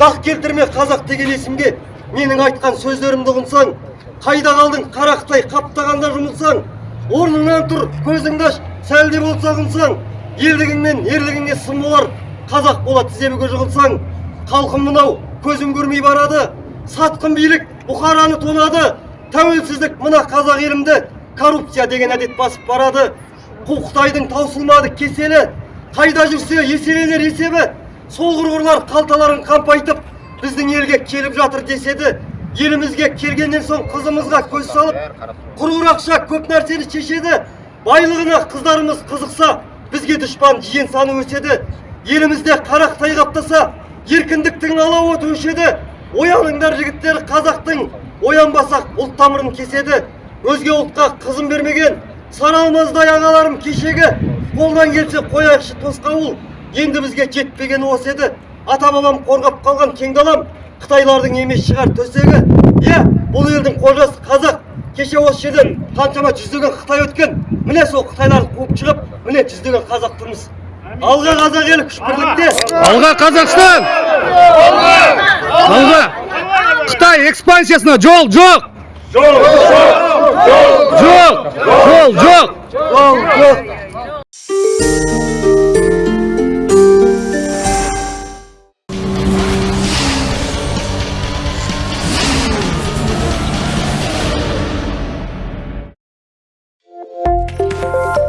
дақ келтірме қазақ деген есімге менің айтқан сөздерімді ұғынсаң қайда қалдың қарақтай қаптағанда жұмылсаң орныңнан тұр көзіңді аш сәл де болса ұғынсаң елдігің мен ерлігіңе сын болар қазақ бола тіземге жығылсаң халқым мынау көзім көрмей барады сатқын билік бұқараны тонады тәуелсіздік мына қазақ елімді коррупция деген әдет басып барады. Қу қытайдың таусылмады кеселі қайда жүрсе еселелер есебі. Сол құрғырлар қалталарын қампайтып біздің елге келіп жатыр деседі. Елімізге келгеннен соң қызымызға көз салып құрғыр ақша көп нәрсені шешеді. Байлығына қыздарымыз қызықса бізге дұшпан жиен саны өседі. Елімізде қарақтай қаптаса еркіндіктің алауы өшеді. Ояныңдар жігіттер қазақтың оянбасақ ұлт тамырын кеседі. Өзге ұлтқа қызын бермеген саралмаздай ағаларым кешегі қолдан келсе қояйықшы тосқауыл енді бізге жетпегені осы еді ата бабам қорғап қалған кең далам қытайлардың емес шығар төсегі иә бұл елдің қожасы қазақ кеше осы жерден қаншама жүздеген қытай өткен міне сол қытайларды қуып шығып міне жүздеген қазақ тұрмыз алға қазақ елі күш бірлікте Алға Қазақстан! Алға! Қытай экспансиясына жол жоқ! Жоқ! Жоқ! Жол! Жоқ! Жол! Жоқ! Thank you.